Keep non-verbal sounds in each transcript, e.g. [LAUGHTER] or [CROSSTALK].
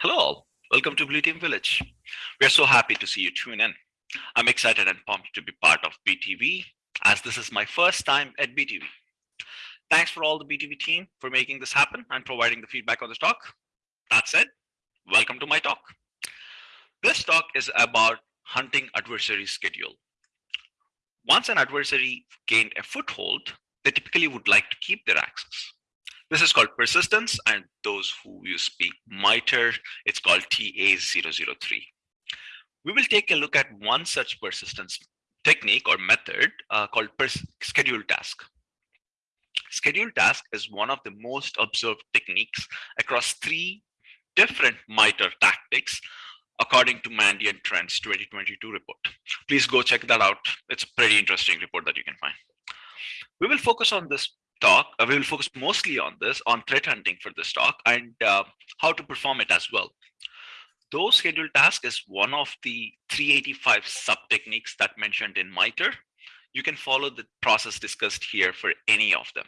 Hello all, welcome to Blue Team Village. We are so happy to see you tune in. I'm excited and pumped to be part of BTV as this is my first time at BTV. Thanks for all the BTV team for making this happen and providing the feedback on the talk. That said, welcome to my talk. This talk is about hunting adversary schedule. Once an adversary gained a foothold, they typically would like to keep their access. This is called persistence, and those who you speak MITRE, it's called TA003. We will take a look at one such persistence technique or method uh, called schedule task. Schedule task is one of the most observed techniques across three different MITRE tactics according to Mandiant Trends 2022 report. Please go check that out. It's a pretty interesting report that you can find. We will focus on this talk. We will focus mostly on this, on threat hunting for this talk and uh, how to perform it as well. Though scheduled task is one of the 385 sub techniques that mentioned in MITRE, you can follow the process discussed here for any of them.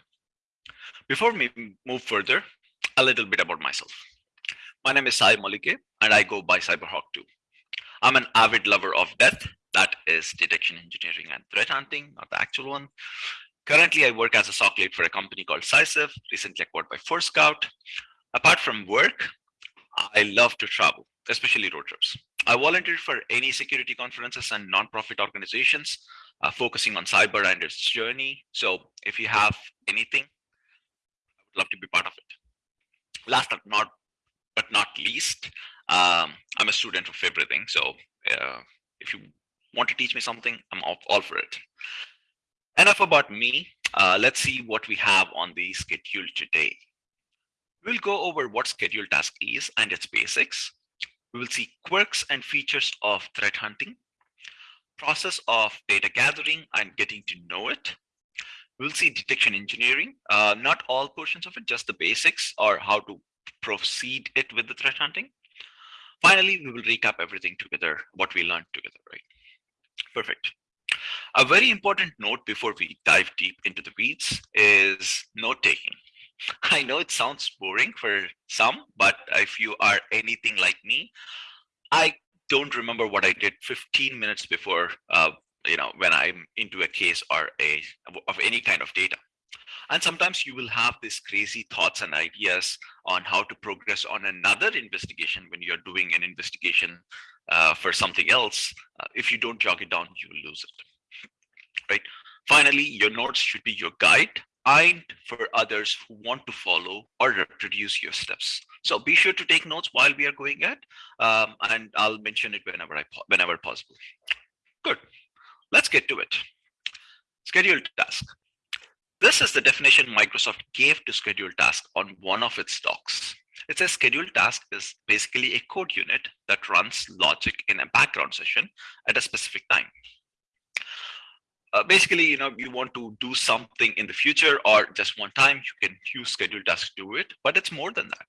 Before we move further, a little bit about myself. My name is Sai Malike and I go by Cyberhawk2. I'm an avid lover of death, that is detection engineering and threat hunting, not the actual one. Currently, I work as a SOC lead for a company called Cysiv, recently acquired by Forescout. Apart from work, I love to travel, especially road trips. I volunteer for any security conferences and nonprofit organizations uh, focusing on cyber and its journey. So if you have anything, I would love to be part of it. Last but not, but not least, um, I'm a student of everything. So uh, if you want to teach me something, I'm all, all for it. Enough about me. Uh, let's see what we have on the schedule today. We'll go over what schedule task is and its basics. We will see quirks and features of threat hunting, process of data gathering and getting to know it. We'll see detection engineering, uh, not all portions of it, just the basics or how to proceed it with the threat hunting. Finally, we will recap everything together, what we learned together, right? Perfect. A very important note before we dive deep into the weeds is note taking. [LAUGHS] I know it sounds boring for some, but if you are anything like me, I don't remember what I did 15 minutes before, uh, you know, when I'm into a case or a of any kind of data. And sometimes you will have these crazy thoughts and ideas on how to progress on another investigation when you're doing an investigation uh, for something else. Uh, if you don't jog it down, you will lose it right? Finally, your notes should be your guide and for others who want to follow or reproduce your steps. So be sure to take notes while we are going at, um, and I'll mention it whenever I whenever possible. Good. Let's get to it. Scheduled task. This is the definition Microsoft gave to scheduled task on one of its docs. It says scheduled task is basically a code unit that runs logic in a background session at a specific time uh, basically, you know, you want to do something in the future or just one time, you can use scheduled task to do it, but it's more than that.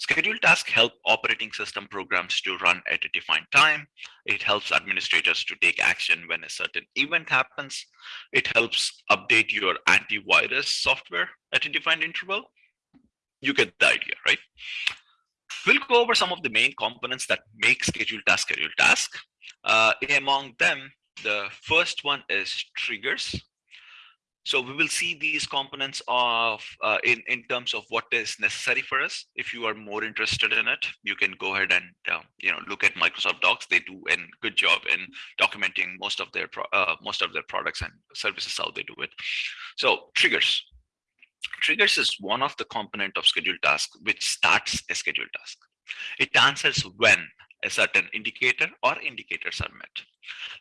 Scheduled task help operating system programs to run at a defined time. It helps administrators to take action when a certain event happens. It helps update your antivirus software at a defined interval. You get the idea, right? We'll go over some of the main components that make scheduled task scheduled task. Uh, among them, the first one is triggers. So we will see these components of uh, in, in terms of what is necessary for us. If you are more interested in it, you can go ahead and uh, you know look at Microsoft Docs. They do a good job in documenting most of their uh, most of their products and services how they do it. So triggers. Triggers is one of the component of scheduled task which starts a scheduled task. It answers when a certain indicator or indicators are met.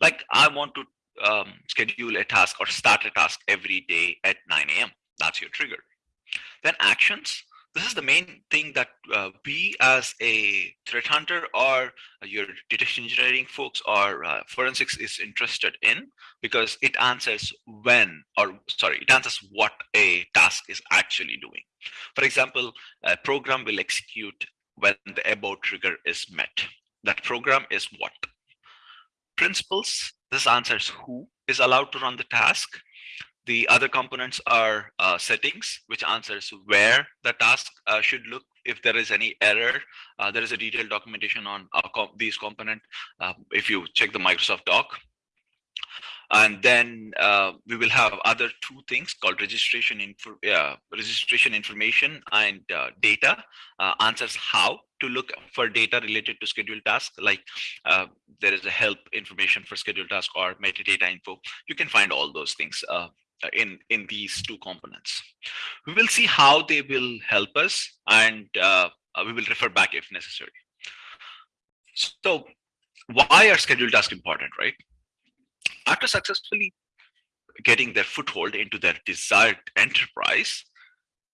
Like I want to um, schedule a task or start a task every day at 9 a.m. That's your trigger. Then actions. This is the main thing that uh, we as a threat hunter or your detection engineering folks or uh, forensics is interested in because it answers when or sorry, it answers what a task is actually doing. For example, a program will execute when the above trigger is met that program is what? Principles, this answers who is allowed to run the task. The other components are uh, settings, which answers where the task uh, should look if there is any error, uh, there is a detailed documentation on com these component. Uh, if you check the Microsoft doc, and then uh, we will have other two things called registration info uh, registration information and uh, data uh, answers how to look for data related to scheduled tasks like uh, there is a help information for scheduled task or metadata info. You can find all those things uh, in in these two components. We will see how they will help us and we will refer back if necessary. So why are scheduled tasks important right? After successfully getting their foothold into their desired enterprise,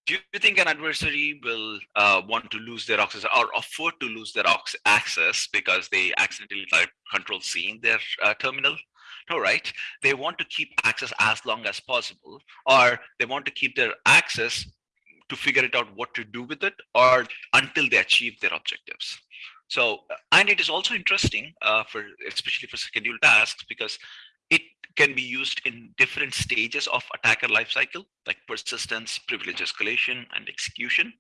do you think an adversary will uh, want to lose their access or afford to lose their access because they accidentally control C in their uh, terminal? No, right? They want to keep access as long as possible, or they want to keep their access to figure it out what to do with it or until they achieve their objectives. So, and it is also interesting uh, for especially for scheduled tasks because can be used in different stages of attacker lifecycle, like persistence, privilege escalation, and execution.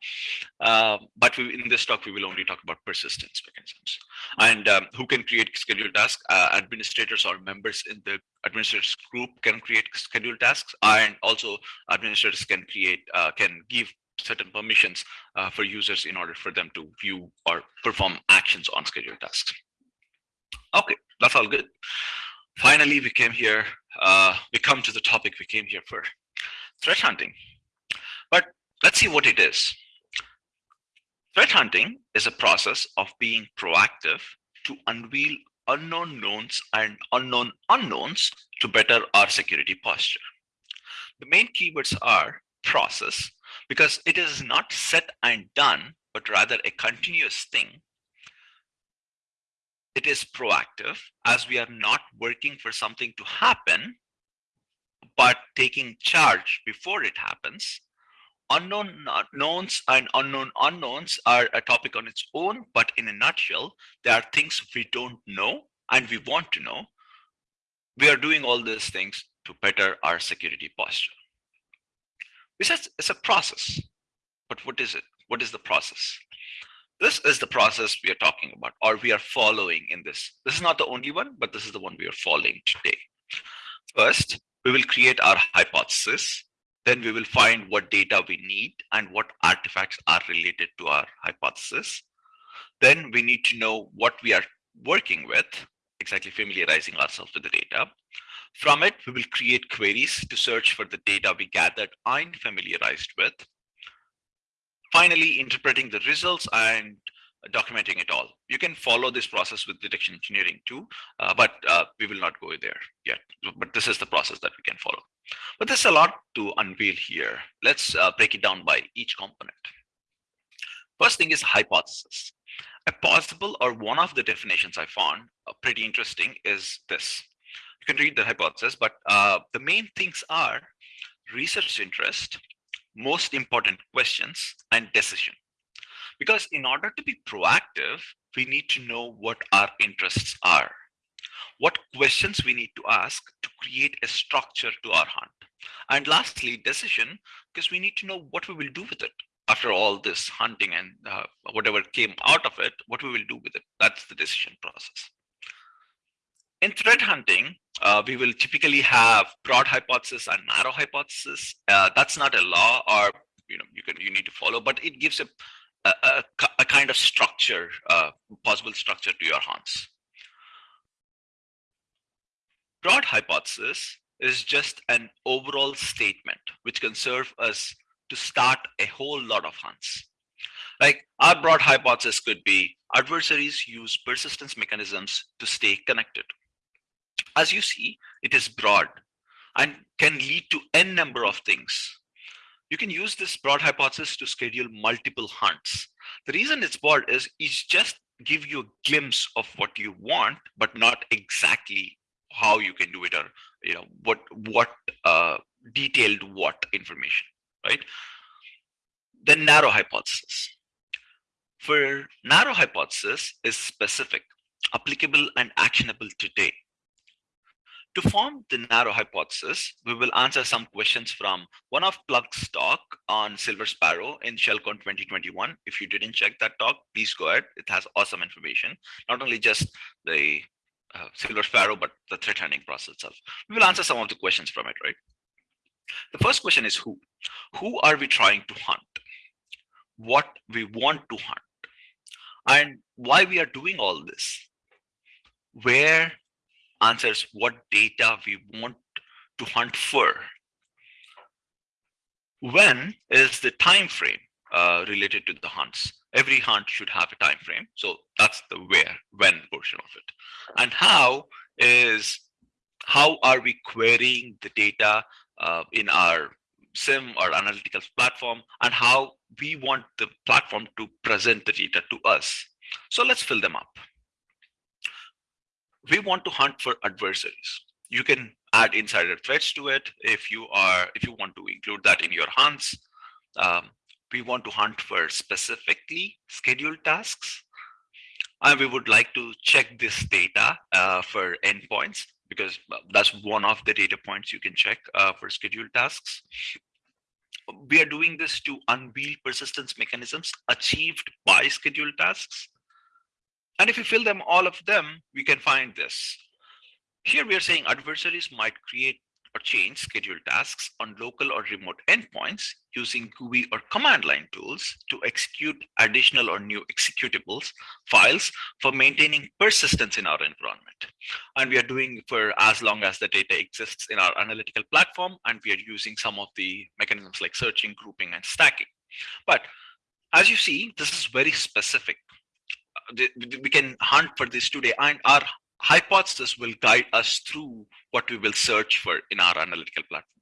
Uh, but we, in this talk, we will only talk about persistence mechanisms. And um, who can create scheduled tasks? Uh, administrators or members in the administrators group can create scheduled tasks, and also administrators can create, uh, can give certain permissions uh, for users in order for them to view or perform actions on scheduled tasks. Okay, that's all good finally we came here uh, we come to the topic we came here for threat hunting. But let's see what it is. Threat hunting is a process of being proactive to unveil unknown knowns and unknown unknowns to better our security posture. The main keywords are process because it is not set and done but rather a continuous thing it is proactive as we are not working for something to happen, but taking charge before it happens. Unknown knowns and unknown unknowns are a topic on its own, but in a nutshell, there are things we don't know and we want to know. We are doing all these things to better our security posture. This is a process, but what is it? What is the process? This is the process we are talking about, or we are following in this. This is not the only one, but this is the one we are following today. First, we will create our hypothesis. Then we will find what data we need and what artifacts are related to our hypothesis. Then we need to know what we are working with, exactly familiarizing ourselves with the data. From it, we will create queries to search for the data we gathered and familiarized with finally interpreting the results and documenting it all. You can follow this process with detection engineering too, uh, but uh, we will not go there yet. But this is the process that we can follow. But there's a lot to unveil here. Let's uh, break it down by each component. First thing is hypothesis. A possible or one of the definitions I found uh, pretty interesting is this. You can read the hypothesis, but uh, the main things are research interest, most important questions and decision. Because in order to be proactive, we need to know what our interests are, what questions we need to ask to create a structure to our hunt. And lastly, decision, because we need to know what we will do with it after all this hunting and uh, whatever came out of it, what we will do with it. That's the decision process. In threat hunting, uh, we will typically have broad hypothesis and narrow hypothesis. Uh, that's not a law or you know you can you need to follow, but it gives a a, a, kind of structure, uh, possible structure to your hunts. Broad hypothesis is just an overall statement which can serve us to start a whole lot of hunts. Like our broad hypothesis could be adversaries use persistence mechanisms to stay connected. As you see, it is broad and can lead to n number of things. You can use this broad hypothesis to schedule multiple hunts. The reason it's broad is it's just give you a glimpse of what you want, but not exactly how you can do it or you know what what uh, detailed what information, right? The narrow hypothesis. For narrow hypothesis is specific, applicable and actionable today To form the narrow hypothesis, we will answer some questions from one of Plug's talk on Silver Sparrow in ShellCon 2021. If you didn't check that talk, please go ahead. It has awesome information, not only just the uh, Silver Sparrow, but the threat hunting process itself. We will answer some of the questions from it, right? The first question is who? Who are we trying to hunt? What we want to hunt? And why we are doing all this? Where answers what data we want to hunt for. When is the time frame uh, related to the hunts? Every hunt should have a time frame. So that's the where, when portion of it. And how is how are we querying the data uh, in our SIEM or analytical platform and how we want the platform to present the data to us. So let's fill them up we want to hunt for adversaries. You can add insider threats to it if you are if you want to include that in your hunts. Um, we want to hunt for specifically scheduled tasks. And we would like to check this data uh, for endpoints because that's one of the data points you can check uh, for scheduled tasks. We are doing this to unveil persistence mechanisms achieved by scheduled tasks and if we fill them all of them, we can find this. Here we are saying adversaries might create or change scheduled tasks on local or remote endpoints using GUI or command line tools to execute additional or new executables files for maintaining persistence in our environment. And we are doing for as long as the data exists in our analytical platform, and we are using some of the mechanisms like searching, grouping, and stacking. But as you see, this is very specific we can hunt for this today and our hypothesis will guide us through what we will search for in our analytical platform.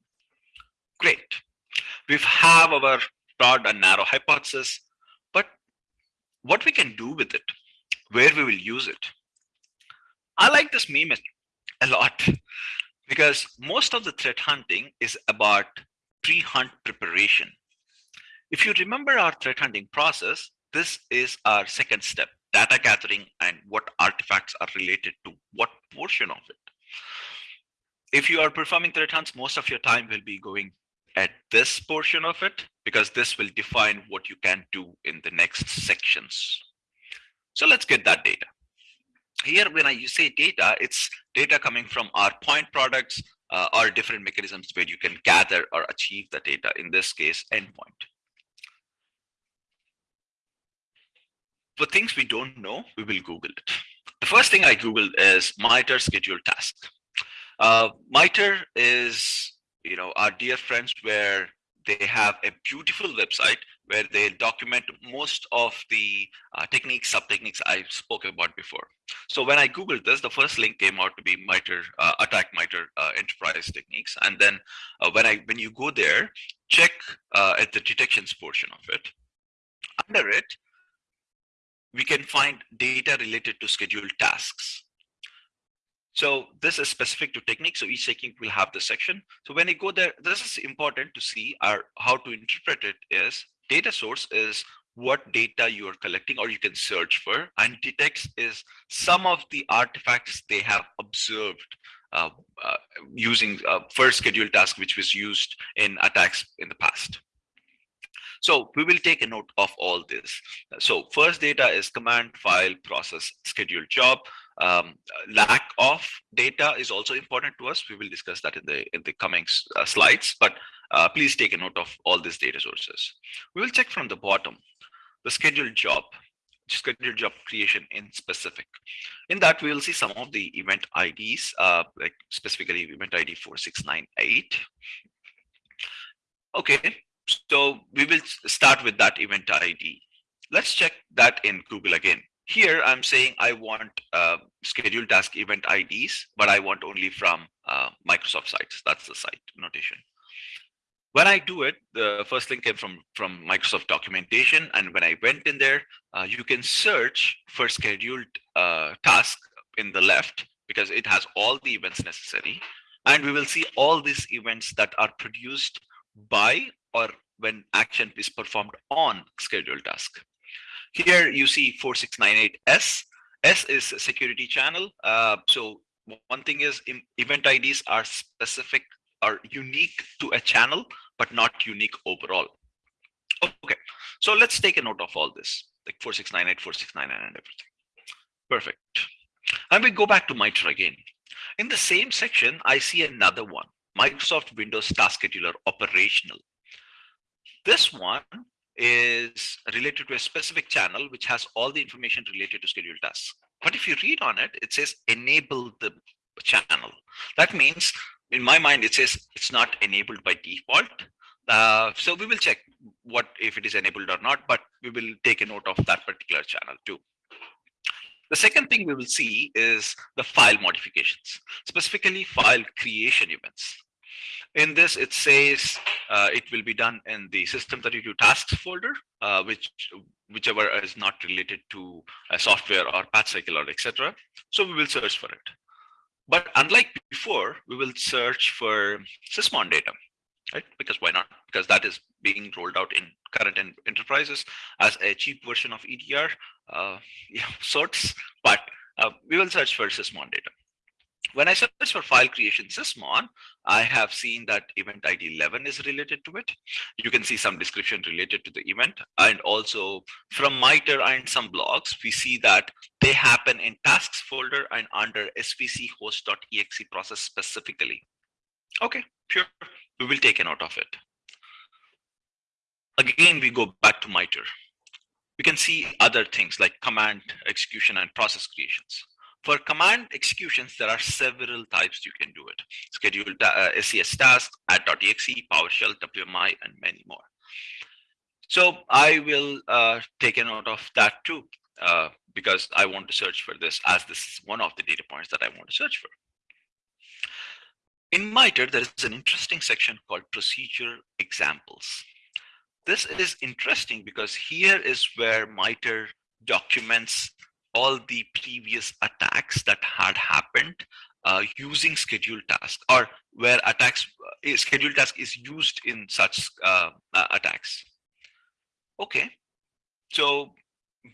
Great. We have our broad and narrow hypothesis, but what we can do with it, where we will use it. I like this meme a lot because most of the threat hunting is about pre-hunt preparation. If you remember our threat hunting process, this is our second step data gathering and what artifacts are related to what portion of it. If you are performing threat hunts, most of your time will be going at this portion of it because this will define what you can do in the next sections. So let's get that data. Here, when I say data, it's data coming from our point products uh, or different mechanisms where you can gather or achieve the data, in this case, endpoint. For things we don't know, we will Google it. The first thing I Googled is MITRE schedule task. Uh, MITRE is, you know, our dear friends where they have a beautiful website where they document most of the uh, techniques, sub-techniques I spoke about before. So when I Googled this, the first link came out to be MITRE, uh, attack MITRE uh, enterprise techniques. And then uh, when I when you go there, check uh, at the detections portion of it. Under it, we can find data related to scheduled tasks. So this is specific to technique. So each technique will have the section. So when you go there, this is important to see our how to interpret it is data source is what data you are collecting or you can search for and detects is some of the artifacts they have observed uh, uh, using uh, first scheduled task which was used in attacks in the past. So we will take a note of all this. So first data is command, file, process, schedule job. Um, lack of data is also important to us. We will discuss that in the in the coming uh, slides, but uh, please take a note of all these data sources. We will check from the bottom, the schedule job, schedule job creation in specific. In that, we will see some of the event IDs, uh, like specifically event ID 4698. Okay, so we will start with that event ID. Let's check that in Google again. Here I'm saying I want uh, scheduled task event IDs, but I want only from uh, Microsoft sites. That's the site notation. When I do it, the first link came from, from Microsoft documentation. And when I went in there, uh, you can search for scheduled uh, task in the left because it has all the events necessary. And we will see all these events that are produced by or when action is performed on scheduled task. Here you see 4698S. S is security channel. Uh, so one thing is event IDs are specific are unique to a channel, but not unique overall. Okay, so let's take a note of all this, like 4698, 4699 and everything. Perfect. And we go back to MITRE again. In the same section, I see another one, Microsoft Windows Task Scheduler Operational. This one is related to a specific channel which has all the information related to scheduled tasks. But if you read on it, it says enable the channel. That means in my mind, it says it's not enabled by default. Uh, so we will check what if it is enabled or not, but we will take a note of that particular channel too. The second thing we will see is the file modifications, specifically file creation events. In this, it says uh, it will be done in the system32 tasks folder, uh, which whichever is not related to a software or patch cycle or etc. So we will search for it. But unlike before, we will search for sysmon data, right? Because why not? Because that is being rolled out in current enterprises as a cheap version of EDR uh, yeah, [LAUGHS] sorts, but uh, we will search for sysmon data. When I search for file creation sysmon, I have seen that event ID 11 is related to it. You can see some description related to the event. And also from MITRE and some blogs, we see that they happen in tasks folder and under svc host.exe process specifically. Okay, sure. We will take a note of it. Again, we go back to MITRE. We can see other things like command execution and process creations. For command executions, there are several types you can do it. Schedule uh, SES task, at.exe, PowerShell, WMI, and many more. So I will uh, take a note of that too, uh, because I want to search for this as this is one of the data points that I want to search for. In MITRE, there is an interesting section called procedure examples. This is interesting because here is where MITRE documents all the previous attacks that had happened uh, using scheduled task or where attacks uh, scheduled task is used in such uh, uh, attacks. Okay, so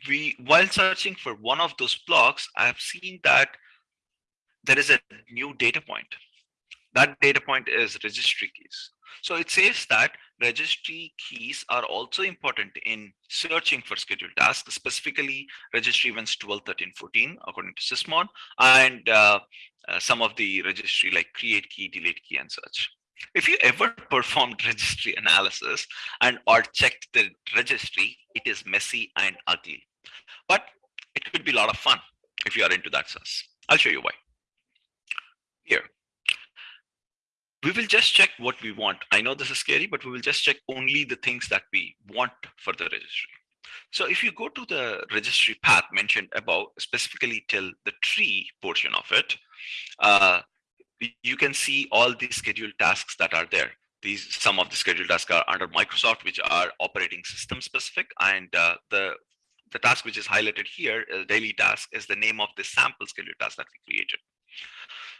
we while searching for one of those blocks, I have seen that there is a new data point. That data point is registry keys. So it says that registry keys are also important in searching for scheduled tasks, specifically registry events 12, 13, 14, according to Sysmon, and uh, uh, some of the registry like create key, delete key, and such. If you ever [LAUGHS] performed registry analysis and or checked the registry, it is messy and ugly. But it could be a lot of fun if you are into that sus. I'll show you why. Here, we will just check what we want. I know this is scary, but we will just check only the things that we want for the registry. So if you go to the registry path mentioned above, specifically till the tree portion of it, uh, you can see all the scheduled tasks that are there. These some of the scheduled tasks are under Microsoft, which are operating system specific, and uh, the the task which is highlighted here, uh, daily task, is the name of the sample scheduled task that we created.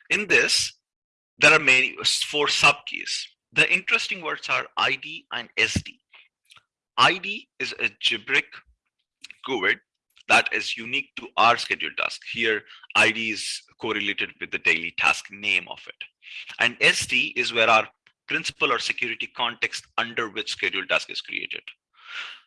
In this, there are many four subkeys. The interesting words are ID and SD. ID is a GBRIC GUID that is unique to our scheduled task. Here, ID is correlated with the daily task name of it. And SD is where our principal or security context under which scheduled task is created.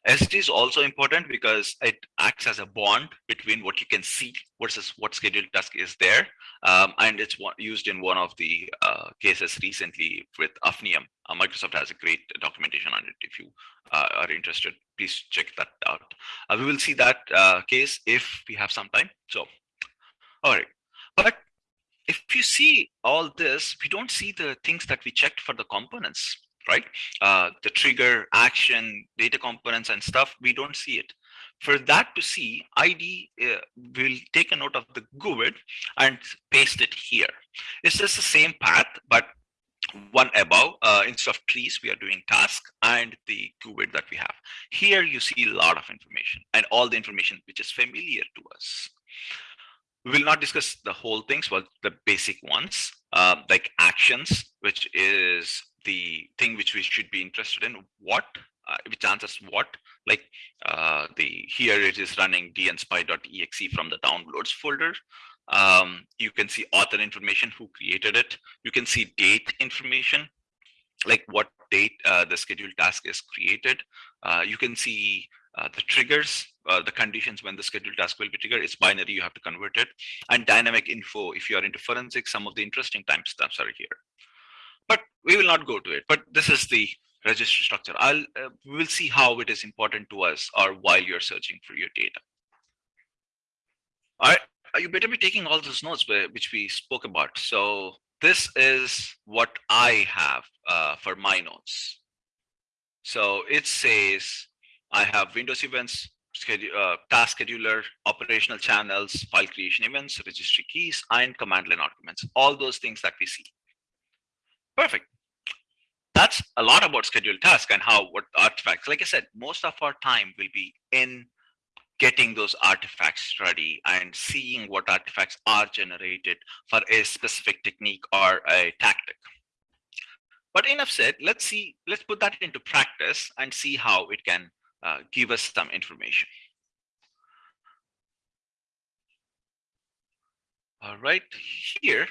SD is also important because it acts as a bond between what you can see versus what scheduled task is there. Um, and it's used in one of the uh, cases recently with Hafnium. Uh, Microsoft has a great documentation on it. If you uh, are interested, please check that out. Uh, we will see that uh, case if we have some time. So, all right. But if you see all this, we don't see the things that we checked for the components right? Uh, the trigger, action, data components and stuff, we don't see it. For that to see, ID uh, will take a note of the GUID and paste it here. It's just the same path, but one above, uh, instead of trees, we are doing task and the GUID that we have. Here you see a lot of information and all the information which is familiar to us. We will not discuss the whole things, but the basic ones, uh, like actions, which is the thing which we should be interested in what uh, which answers what like uh, the here it is running dnspy.exe from the downloads folder Um, you can see author information, who created it. You can see date information, like what date uh, the scheduled task is created. Uh, you can see uh, the triggers, uh, the conditions when the scheduled task will be triggered. It's binary, you have to convert it. And dynamic info, if you are into forensics, some of the interesting timestamps are here. But we will not go to it. But this is the registry structure. I'll uh, we will see how it is important to us or while you're searching for your data. All right, uh, you better be taking all those notes which we spoke about. So this is what I have uh, for my notes. So it says I have Windows events, schedule, uh, task scheduler, operational channels, file creation events, registry keys, and command line arguments. All those things that we see. Perfect. That's a lot about scheduled task and how what artifacts. Like I said, most of our time will be in getting those artifacts ready and seeing what artifacts are generated for a specific technique or a tactic. But enough said, let's see, let's put that into practice and see how it can uh, give us some information. All right, here,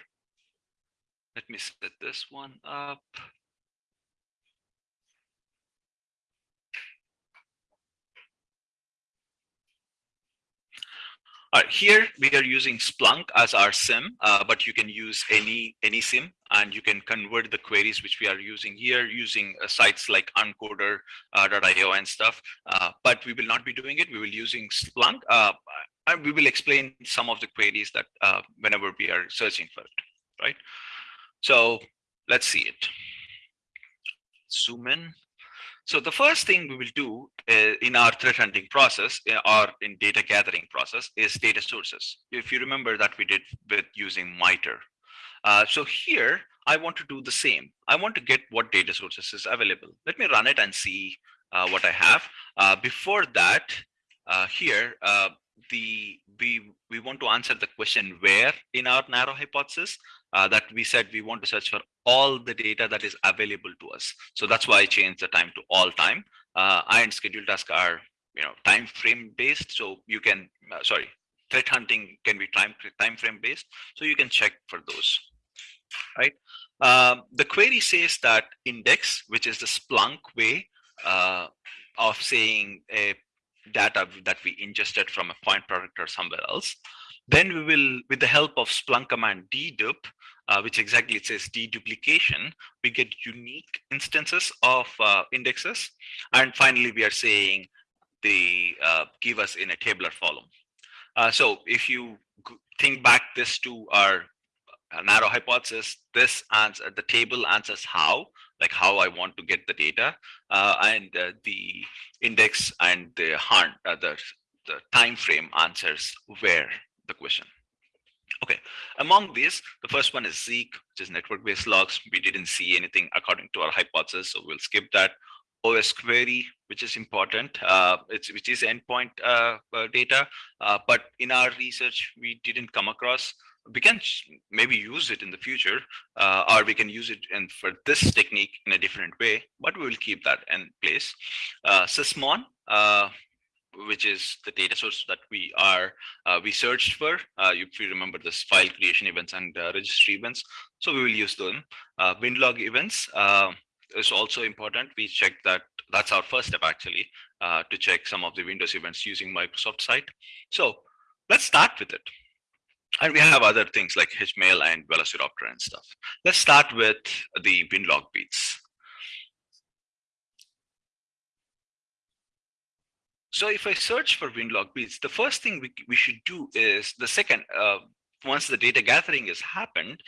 let me set this one up. All right, here we are using Splunk as our SIEM, uh, but you can use any any SIEM and you can convert the queries which we are using here using uh, sites like uncoder.io uh, and stuff. Uh, but we will not be doing it. We will using Splunk. Uh, and we will explain some of the queries that uh, whenever we are searching for it, right? So let's see it. Zoom in. So the first thing we will do uh, in our threat hunting process uh, or in data gathering process is data sources. If you remember that we did with using MITRE. Uh, so here, I want to do the same. I want to get what data sources is available. Let me run it and see uh, what I have. Uh, before that, uh, here, the we we want to answer the question where in our narrow hypothesis uh, that we said we want to search for all the data that is available to us. So that's why I changed the time to all time. Uh, and scheduled tasks are you know time frame based. So you can uh, sorry threat hunting can be time time frame based. So you can check for those. Right. Um, the query says that index, which is the Splunk way uh, of saying a data that we ingested from a point product or somewhere else. Then we will, with the help of Splunk command dedup, uh, which exactly it says deduplication, we get unique instances of uh, indexes. And finally, we are saying they uh, give us in a tabular column. Uh, so if you think back this to our uh, narrow hypothesis, this answer, the table answers how, like how I want to get the data, and the index and the, the, the time frame answers where the question. Okay, among these, the first one is Zeek, which is network-based logs. We didn't see anything according to our hypothesis, so we'll skip that. osquery, which is important, uh, it's, which is endpoint uh, uh, data, uh, but in our research, we didn't come across. We can maybe use it in the future, uh, or we can use it in, for this technique in a different way, but we will keep that in place. Uh, Sysmon, which is the data source that we are uh, we searched for. Uh, if you remember this file creation events and uh, registry events, so we will use them. Uh, WinLog events uh, is also important. We check that that's our first step actually uh, to check some of the Windows events using Microsoft site. So let's start with it. And we have other things like HMail and Velociraptor and stuff. Let's start with the WinLog beats. So if I search for Winlogbeats, the first thing we, we should do is the second, uh, once the data gathering has happened,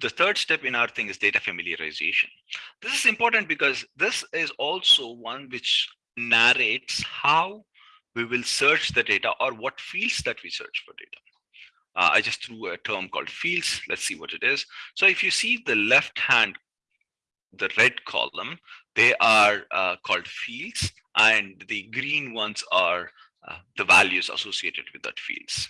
the third step in our thing is data familiarization. This is important because this is also one which narrates how we will search the data or what fields that we search for data. Uh, I just threw a term called fields. Let's see what it is. So if you see the left hand, the red column, they are uh, called fields and the green ones are uh, the values associated with that fields.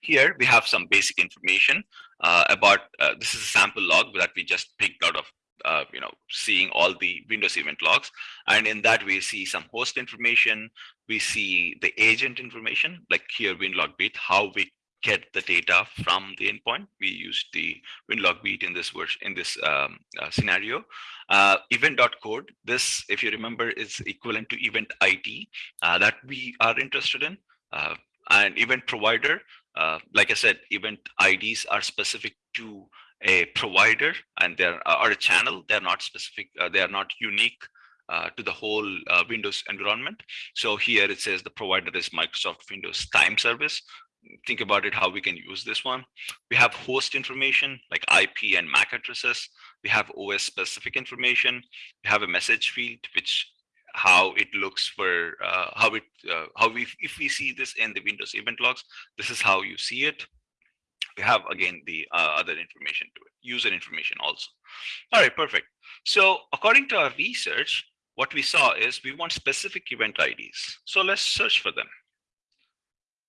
Here we have some basic information uh, about, uh, this is a sample log that we just picked out of, uh, you know, seeing all the Windows event logs. And in that we see some host information, we see the agent information, like here Winlogbeat, how we get the data from the endpoint. We use the Winlogbeat in this version in this um, uh, scenario. Uh, event.code, this, if you remember, is equivalent to event ID uh, that we are interested in. Uh, and event provider, uh, like I said, event IDs are specific to a provider and they're or a channel. They're not specific. Uh, they are not unique uh, to the whole uh, Windows environment. So here it says the provider is Microsoft Windows Time Service think about it how we can use this one. We have host information like ip and mac addresses. We have os specific information. We have a message field which how it looks for uh, how it uh, how we if we see this in the windows event logs this is how you see it. We have again the uh, other information to it user information also. All right perfect. So according to our research what we saw is we want specific event ids so let's search for them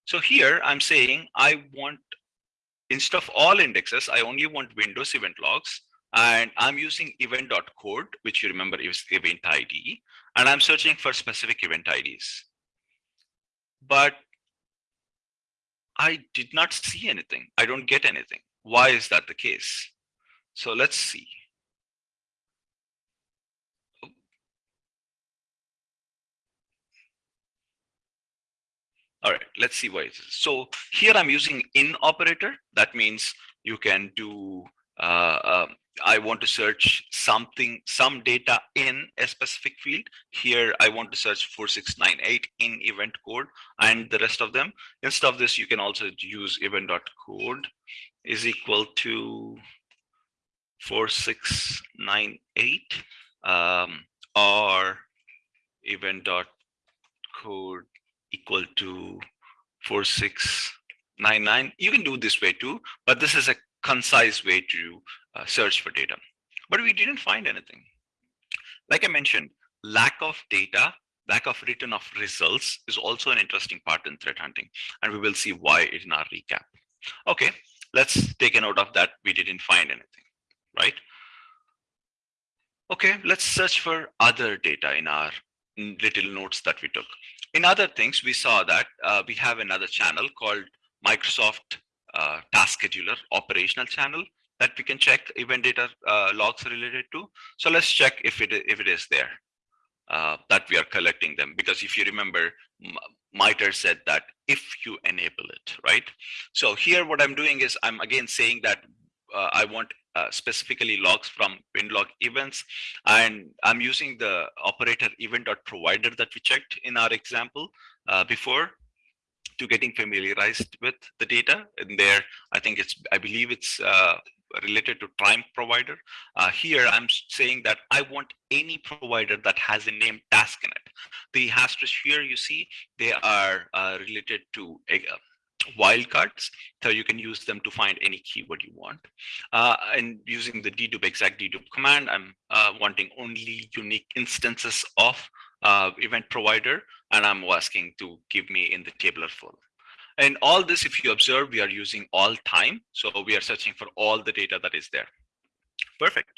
so here I'm saying I want, instead of all indexes, I only want Windows event logs. And I'm using event.code, which you remember is event ID. And I'm searching for specific event IDs. But I did not see anything. I don't get anything. Why is that the case? So let's see. All right, let's see why it is. So here I'm using in operator. That means you can do, uh, uh, I want to search something, some data in a specific field. Here I want to search 4698 in event code and the rest of them. Instead of this, you can also use event.code is equal to 4698 um, or event.code equal to 4699. You can do this way too, but this is a concise way to uh, search for data. But we didn't find anything. Like I mentioned, lack of data, lack of return of results is also an interesting part in threat hunting. And we will see why in our recap. Okay, let's take a note of that. We didn't find anything, right? Okay, let's search for other data in our little notes that we took. In other things, we saw that uh, we have another channel called Microsoft uh, Task Scheduler operational channel that we can check event data uh, logs related to. So let's check if it if it is there uh, that we are collecting them. Because if you remember, MITRE said that if you enable it, right? So here what I'm doing is I'm again saying that uh, I want uh, specifically logs from winlog events. And I'm using the operator event.provider that we checked in our example uh, before to getting familiarized with the data. And there, I think it's, I believe it's uh, related to time provider. Uh, here, I'm saying that I want any provider that has a name task in it. The asterisk here, you see, they are uh, related to a, wildcards. So you can use them to find any keyword you want. Uh, and using the dedupe exact dedupe command, I'm uh, wanting only unique instances of uh, event provider, and I'm asking to give me in the tabular form. And all this, if you observe, we are using all time. So we are searching for all the data that is there. Perfect.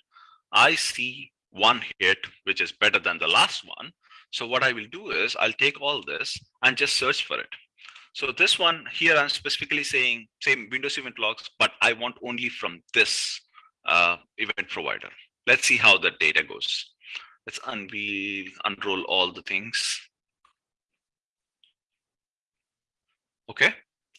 I see one hit, which is better than the last one. So what I will do is I'll take all this and just search for it. So this one here, I'm specifically saying same Windows event logs, but I want only from this uh, event provider. Let's see how the data goes. Let's unveil, unroll all the things. Okay.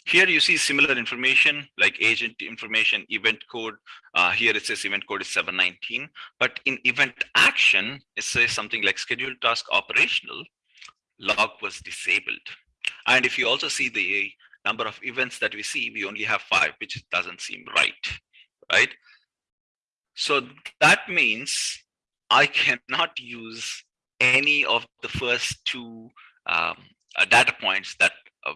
Here you see similar information like agent information, event code. Uh, here it says event code is 719, but in event action, it says something like scheduled task operational log was disabled. And if you also see the number of events that we see, we only have five, which doesn't seem right, right? So that means I cannot use any of the first two um, uh, data points that uh,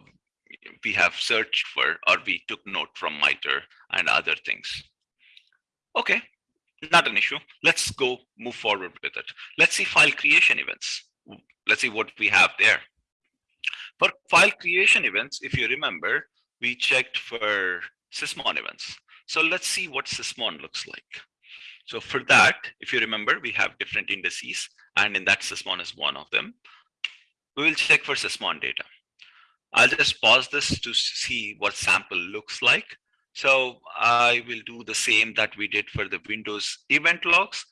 we have searched for or we took note from MITRE and other things. Okay, not an issue. Let's go move forward with it. Let's see file creation events. Let's see what we have there. For file creation events, if you remember, we checked for sysmon events. So let's see what sysmon looks like. So for that, if you remember, we have different indices, and in that sysmon is one of them. We will check for sysmon data. I'll just pause this to see what sample looks like. So I will do the same that we did for the Windows event logs.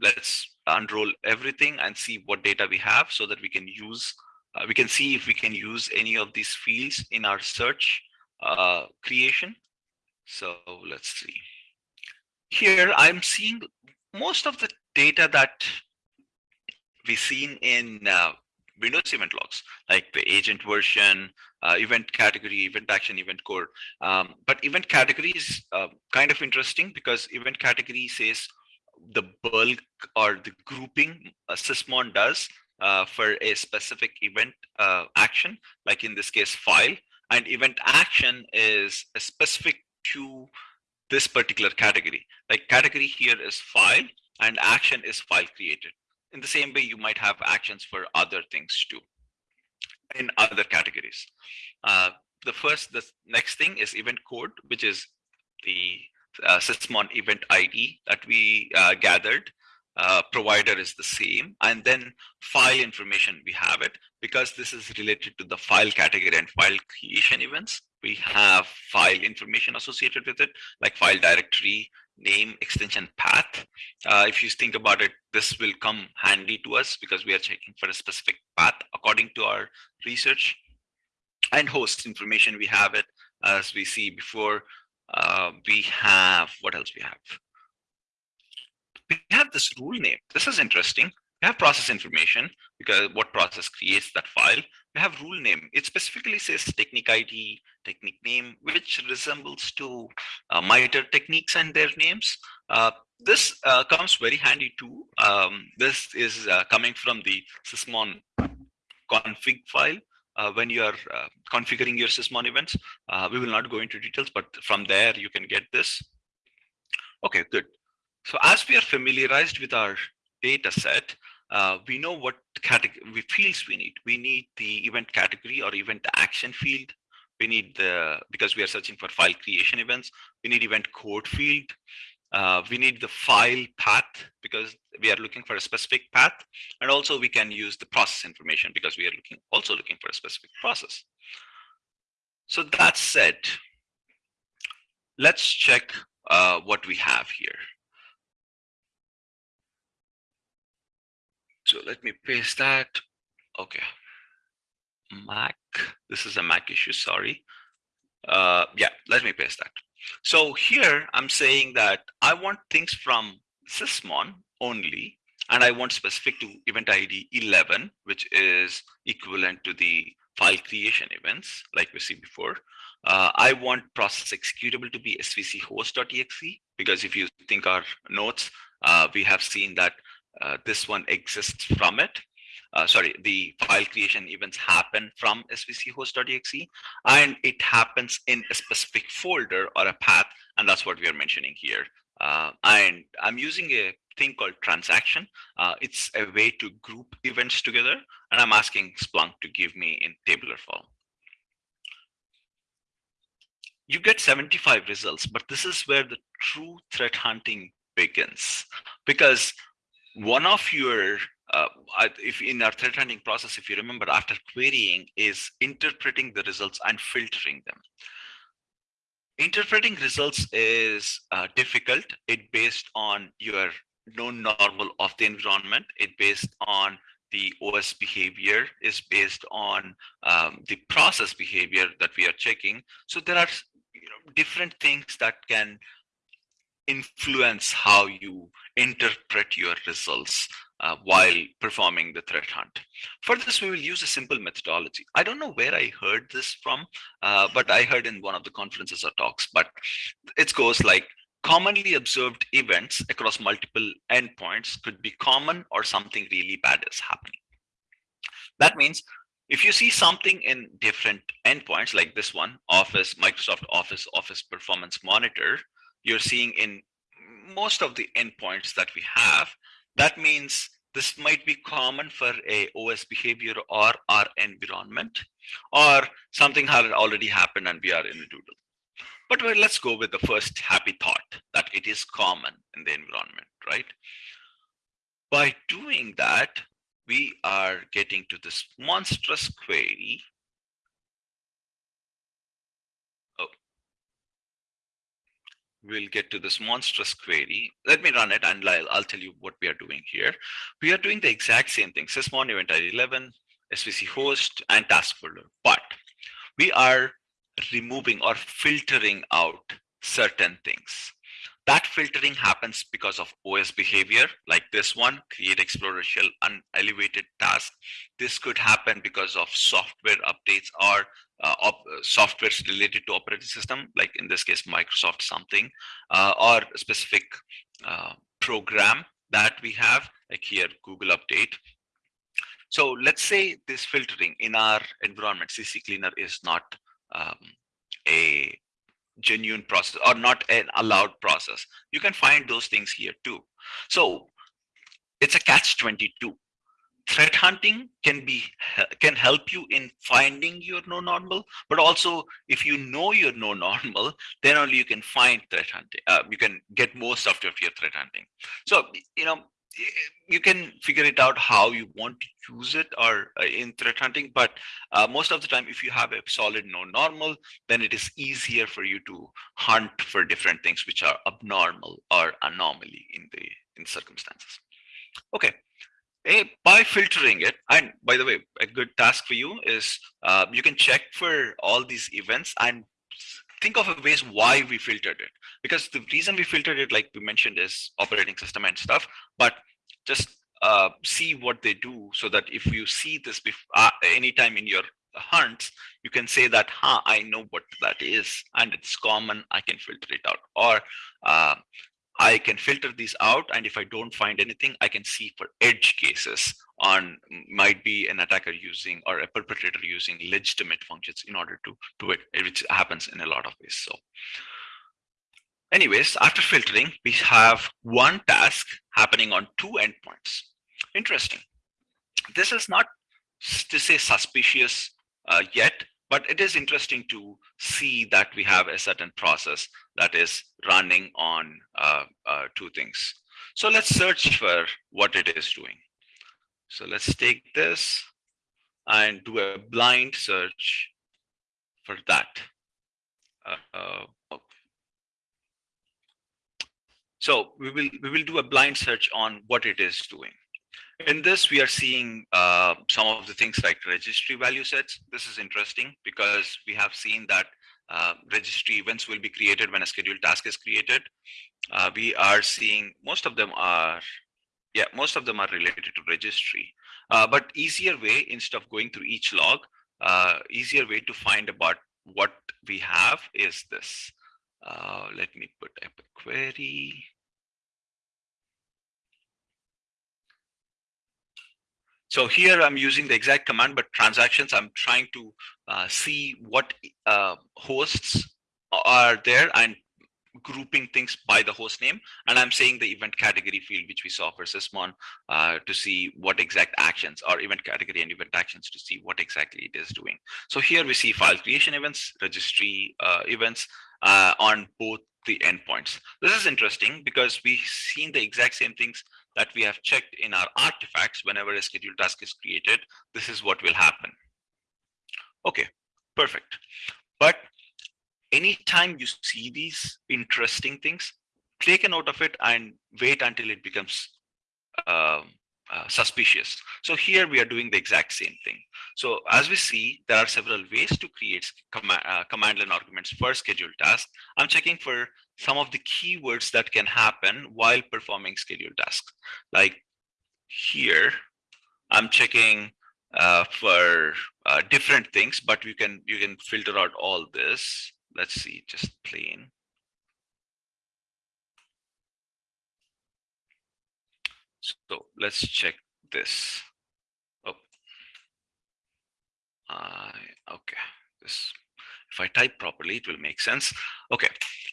Let's unroll everything and see what data we have so that we can use, uh, we can see if we can use any of these fields in our search uh, creation. So let's see. Here I'm seeing most of the data that we've seen in uh, Windows event logs, like the agent version, uh, event category, event action, event code. Um, but event category is uh, kind of interesting because event category says the bulk or the grouping uh, Sysmon does for a specific event uh, action, like in this case, file. And event action is specific to this particular category. Like category here is file and action is file created. In the same way, you might have actions for other things too in other categories. Uh, the first, the next thing is event code, which is the uh, Sysmon event ID that we uh, gathered. Uh, provider is the same. And then file information, we have it because this is related to the file category and file creation events. We have file information associated with it, like file directory, name, extension, path. Uh, if you think about it, this will come handy to us because we are checking for a specific path according to our research. And host information, we have it as we see before uh, we have, what else we have? We have this rule name. This is interesting. We have process information because what process creates that file. We have rule name. It specifically says technique ID, technique name, which resembles to uh, MITRE techniques and their names. Uh, this uh, comes very handy too. Um, this is uh, coming from the Sysmon config file uh, when you are uh, configuring your Sysmon events. Uh, we will not go into details, but from there you can get this. Okay, good. So as we are familiarized with our data set, uh, we know what category fields we need. We need the event category or event action field. We need the, because we are searching for file creation events, we need event code field. Uh, we need the file path because we are looking for a specific path. And also we can use the process information because we are looking also looking for a specific process. So that said, let's check uh, what we have here. So let me paste that. Okay. Mac, this is a Mac issue, sorry. Uh, yeah, let me paste that. So here I'm saying that I want things from Sysmon only, and I want specific to event ID 11, which is equivalent to the file creation events, like we see before. Uh, I want process executable to be svchost.exe, because if you think our notes, uh, we have seen that this one exists from it uh, sorry, the file creation events happen from svchost.exe and it happens in a specific folder or a path. And that's what we are mentioning here. Uh, and I'm using a thing called transaction. Uh, it's a way to group events together. And I'm asking Splunk to give me in tabular form. You get 75 results, but this is where the true threat hunting begins because one of your uh, if in our threat hunting process, if you remember, after querying is interpreting the results and filtering them. Interpreting results is uh, difficult. It based on your known normal of the environment. It based on the OS behavior is based on um, the process behavior that we are checking. So there are you know, different things that can influence how you interpret your results uh, while performing the threat hunt. For this, we will use a simple methodology. I don't know where I heard this from, uh, but I heard in one of the conferences or talks, but it goes like commonly observed events across multiple endpoints could be common or something really bad is happening. That means if you see something in different endpoints like this one, Office, Microsoft Office, Office Performance Monitor, you're seeing in most of the endpoints that we have, that means this might be common for a OS behavior or our environment, or something had already happened and we are in a doodle. But well, let's go with the first happy thought that it is common in the environment, right? By doing that, we are getting to this monstrous query we'll get to this monstrous query. Let me run it and I'll, I'll tell you what we are doing here. We are doing the exact same thing, sysmon event ID 11, svchost and task folder, but we are removing or filtering out certain things. That filtering happens because of OS behavior, like this one, create Explorer shell unelevated task. This could happen because of software updates or uh, op softwares related to operating system, like in this case, Microsoft something, uh, or specific uh, program that we have, like here, Google Update. So let's say this filtering in our environment, CC Cleaner is not um, a genuine process or not an allowed process. You can find those things here too. So it's a catch 22. Threat hunting can be can help you in finding your no normal, but also if you know your no [LAUGHS] normal, then only you can find threat hunting. Uh, you can get most of your threat hunting. So you know you can figure it out how you want to use it or uh, in threat hunting but uh, most of the time if you have a solid no normal then it is easier for you to hunt for different things which are abnormal or anomaly in the in circumstances okay hey, by filtering it and by the way a good task for you is uh, you can check for all these events and think of a ways why we filtered it. Because the reason we filtered it like we mentioned is operating system and stuff but just uh, see what they do so that if you see this uh, anytime in your hunts you can say that huh i know what that is and it's common i can filter it out. Or uh, i can filter these out and if i don't find anything i can see for edge cases on might be an attacker using or a perpetrator using legitimate functions in order to do it which happens in a lot of ways so. Anyways after filtering we have one task happening on two endpoints. Interesting. This is not to say suspicious uh, yet but it is interesting to see that we have a certain process that is running on uh, uh, two things so let's search for what it is doing so let's take this and do a blind search for that. Uh, uh, so we will we will do a blind search on what it is doing. In this, we are seeing uh, some of the things like registry value sets. This is interesting because we have seen that uh, registry events will be created when a scheduled task is created. Uh, we are seeing most of them are yeah, most of them are related to registry. Uh, but easier way, instead of going through each log, uh, easier way to find about what we have is this. Uh, let me put a query. So here I'm using the exact command, but transactions, I'm trying to uh, see what uh, hosts are there and grouping things by the host name. And i'm saying the event category field which we saw for sysmon uh, to see what exact actions or event category and event actions to see what exactly it is doing. So here we see file creation events registry uh, events uh, on both the endpoints. This is interesting because we've seen the exact same things that we have checked in our artifacts whenever a scheduled task is created. This is what will happen. Okay perfect. But anytime you see these interesting things, take a note of it and wait until it becomes uh, uh, suspicious. So here we are doing the exact same thing. So as we see, there are several ways to create com uh, command line arguments for scheduled tasks. I'm checking for some of the keywords that can happen while performing scheduled tasks. Like here, I'm checking uh, for uh, different things, but you can you can filter out all this let's see, just plain. So let's check this. Oh, uh, okay. This, if I type properly, it will make sense. Okay.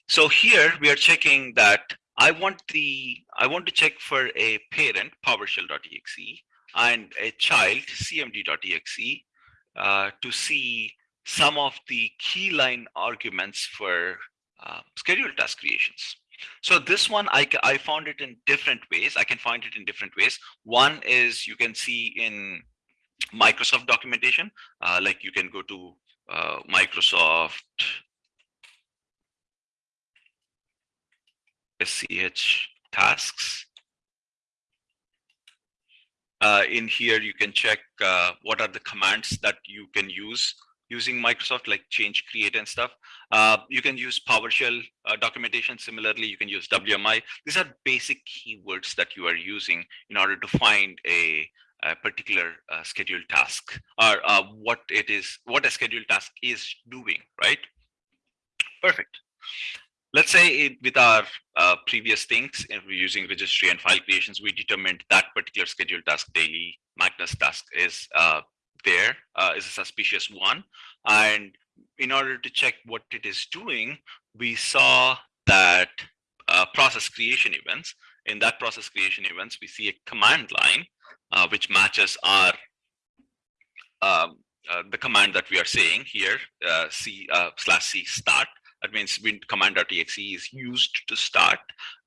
So here we are checking that I want the I want to check for a parent PowerShell.exe and a child CMD.exe uh, to see some of the key line arguments for uh, scheduled task creations. So this one, I, I found it in different ways. I can find it in different ways. One is you can see in Microsoft documentation, uh, like you can go to uh, Microsoft sch tasks. Uh, in here, you can check uh, what are the commands that you can use using Microsoft, like change, create, and stuff. Uh, you can use PowerShell uh, documentation. Similarly, you can use WMI. These are basic keywords that you are using in order to find a, a particular uh, scheduled task or uh, what it is, what a scheduled task is doing, right? Perfect. Let's say it, with our uh, previous things, if we're using registry and file creations, we determined that particular scheduled task daily Magnus task is uh, there uh, is a suspicious one. And in order to check what it is doing, we saw that uh, process creation events. In that process creation events, we see a command line uh, which matches our um, uh, the command that we are saying here, uh, C uh, slash C start. That means when command.exe is used to start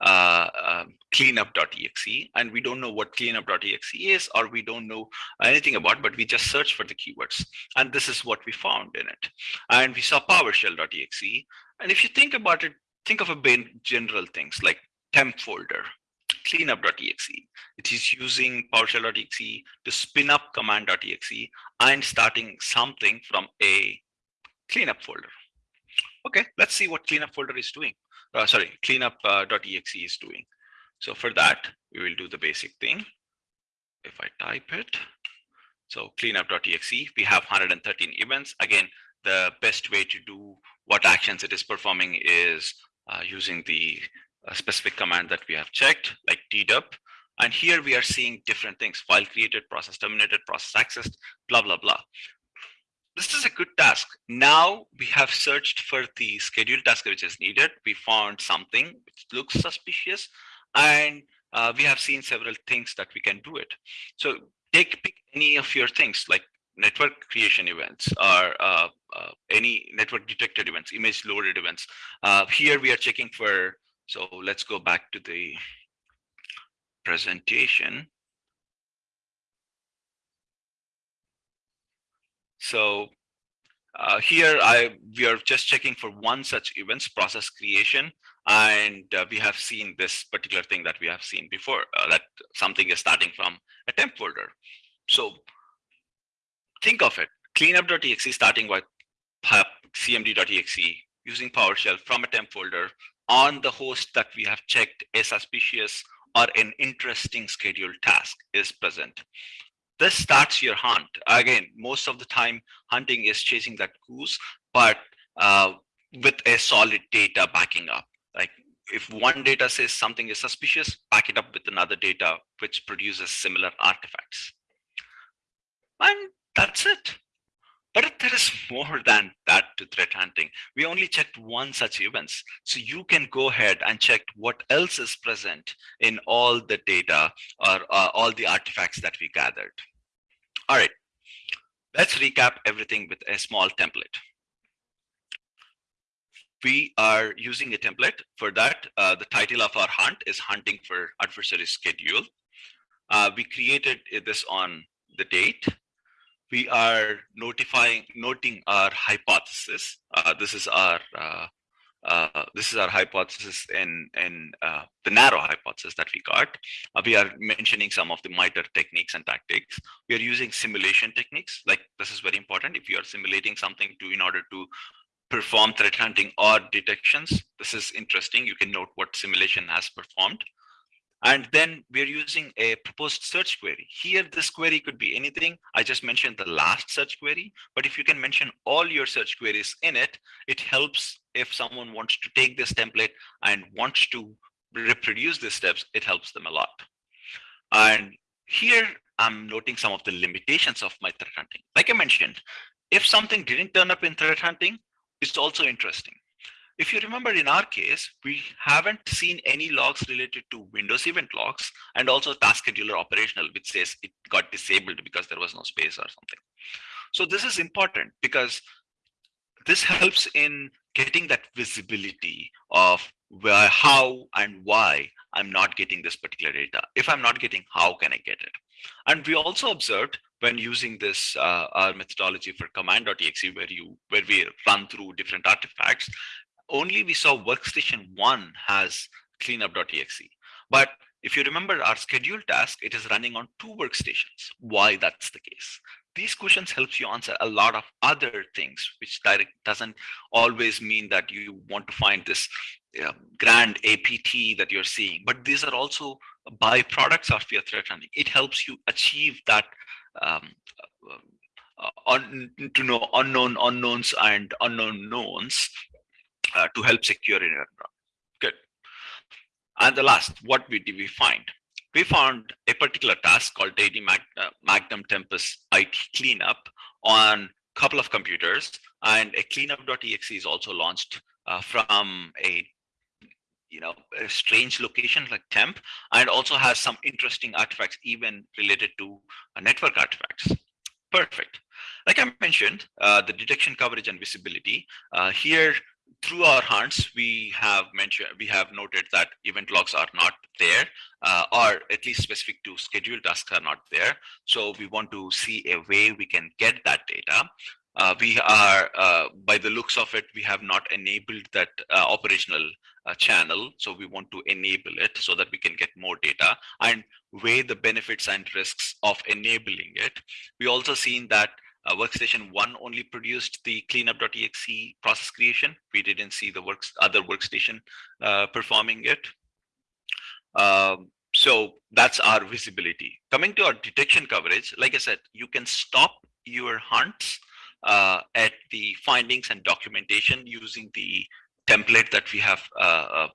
uh, uh, cleanup.exe, and we don't know what cleanup.exe is, or we don't know anything about, but we just search for the keywords. And this is what we found in it. And we saw PowerShell.exe. And if you think about it, think of a general things like temp folder, cleanup.exe. It is using PowerShell.exe to spin up command.exe and starting something from a cleanup folder. Okay, let's see what cleanup folder is doing. Uh, sorry, cleanup.exe uh, is doing. So for that, we will do the basic thing. If I type it, so cleanup.exe, we have 113 events. Again, the best way to do what actions it is performing is uh, using the uh, specific command that we have checked, like tdup. And here we are seeing different things, file created, process terminated, process accessed, blah, blah, blah this is a good task. Now we have searched for the scheduled task which is needed. We found something which looks suspicious and uh, we have seen several things that we can do it. So take pick any of your things like network creation events or uh, uh, any network detected events, image loaded events. Uh, here we are checking for, so let's go back to the presentation. So uh, here I we are just checking for one such events process creation and uh, we have seen this particular thing that we have seen before uh, that something is starting from a temp folder. So think of it cleanup.exe starting with cmd.exe using PowerShell from a temp folder on the host that we have checked a suspicious or an interesting scheduled task is present this starts your hunt. Again, most of the time hunting is chasing that goose, but uh, with a solid data backing up. Like if one data says something is suspicious, back it up with another data which produces similar artifacts. And that's it. But there is more than that to threat hunting. We only checked one such events. So you can go ahead and check what else is present in all the data or uh, all the artifacts that we gathered. All right, let's recap everything with a small template. We are using a template for that. Uh, the title of our hunt is hunting for adversary schedule. Uh, we created this on the date we are notifying, noting our hypothesis. Uh, this is our uh, uh, this is our hypothesis in in uh, the narrow hypothesis that we got. Uh, we are mentioning some of the MITRE techniques and tactics. We are using simulation techniques. Like this is very important. If you are simulating something to in order to perform threat hunting or detections, this is interesting. You can note what simulation has performed. And then we're using a proposed search query. Here, this query could be anything. I just mentioned the last search query, but if you can mention all your search queries in it, it helps if someone wants to take this template and wants to reproduce the steps, it helps them a lot. And here I'm noting some of the limitations of my threat hunting. Like I mentioned, if something didn't turn up in threat hunting, it's also interesting. If you remember in our case, we haven't seen any logs related to Windows event logs and also task scheduler operational, which says it got disabled because there was no space or something. So this is important because this helps in getting that visibility of where, how and why I'm not getting this particular data. If I'm not getting, how can I get it? And we also observed when using this uh, our methodology for command.exe where you where we run through different artifacts only we saw workstation one has cleanup.exe. But if you remember our scheduled task, it is running on two workstations. Why that's the case? These questions helps you answer a lot of other things, which direct doesn't always mean that you want to find this grand APT that you're seeing, but these are also byproducts of your threat hunting. It helps you achieve that um, uh, on, to know unknown unknowns and unknown knowns uh, to help secure your environment. Good. And the last, what we did we find? We found a particular task called AD Mag uh, Magnum Tempest IT cleanup on a couple of computers, and a cleanup.exe is also launched uh, from a you know a strange location like temp and also has some interesting artifacts even related to uh, network artifacts perfect like i mentioned uh, the detection coverage and visibility uh, here through our hunts, we have mentioned, we have noted that event logs are not there, uh, or at least specific to scheduled tasks are not there. So we want to see a way we can get that data. Uh, we are, uh, by the looks of it, we have not enabled that uh, operational uh, channel. So we want to enable it so that we can get more data and weigh the benefits and risks of enabling it. We also seen that uh, workstation one only produced the cleanup.exe process creation. We didn't see the works other workstation uh, performing it. Um, so that's our visibility. Coming to our detection coverage, like I said, you can stop your hunts uh, at the findings and documentation using the template that we have uh, uh,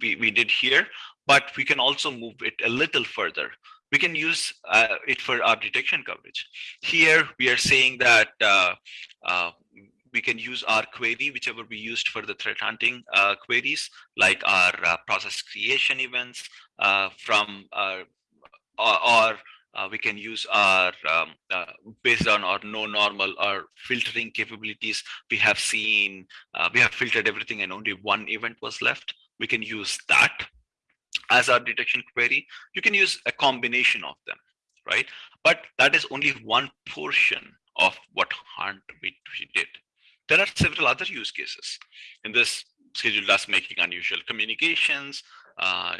we, we did here, but we can also move it a little further we can use uh, it for our detection coverage. Here we are saying that uh, uh, we can use our query, whichever we used for the threat hunting uh, queries, like our uh, process creation events uh, from or, or we can use our um, based on our no normal or filtering capabilities. We have seen we have filtered everything and only one event was left. We can use that as our detection query. You can use a combination of them, right? But that is only one portion of what hunt we, we did. There are several other use cases in this scheduled task making unusual communications. Uh,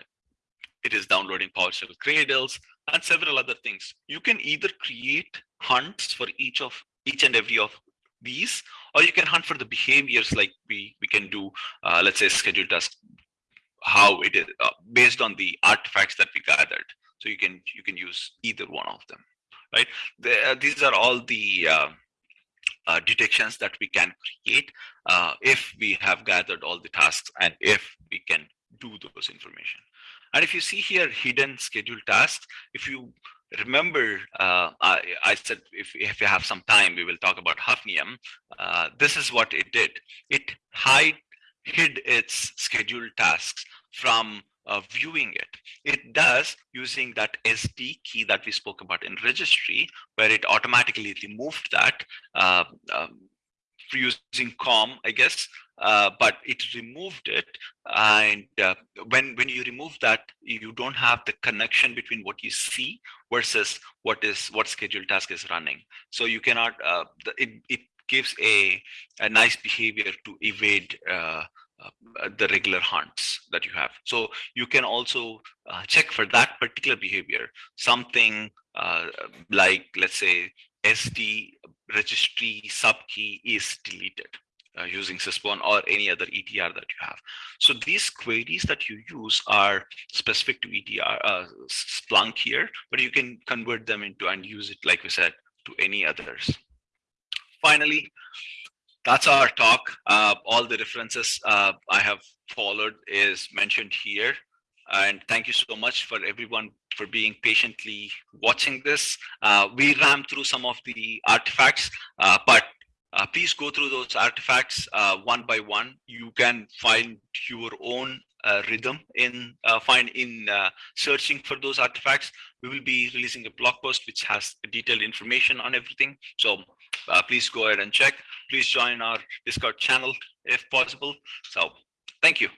it is downloading PowerShell cradles and several other things. You can either create hunts for each of each and every of these, or you can hunt for the behaviors like we we can do, uh, let's say scheduled task how it is uh, based on the artifacts that we gathered. So you can you can use either one of them, right? The, uh, these are all the uh, uh, detections that we can create uh, if we have gathered all the tasks and if we can do those information. And if you see here hidden scheduled tasks, if you remember, uh, I, I, said if, if you have some time, we will talk about Hafnium. Uh, this is what it did. It hide, hid its scheduled tasks from uh, viewing it. It does using that SD key that we spoke about in registry, where it automatically removed that uh, um, using COM, I guess, uh, but it removed it. And uh, when when you remove that, you don't have the connection between what you see versus what is what scheduled task is running. So you cannot. Uh, it it gives a a nice behavior to evade uh, the regular hunts that you have. So you can also uh, check for that particular behavior, something uh, like, let's say, SD registry subkey is deleted uh, using Sysmon or any other EDR that you have. So these queries that you use are specific to EDR, uh, Splunk here, but you can convert them into and use it, like we said, to any others. Finally, that's our talk. Uh, all the references uh, I have followed is mentioned here. And thank you so much for everyone for being patiently watching this. Uh, we ran through some of the artifacts, uh, but uh, please go through those artifacts uh, one by one. You can find your own rhythm in find in searching for those artifacts. We will be releasing a blog post which has detailed information on everything. So Uh, please go ahead and check please join our Discord channel if possible. So thank you.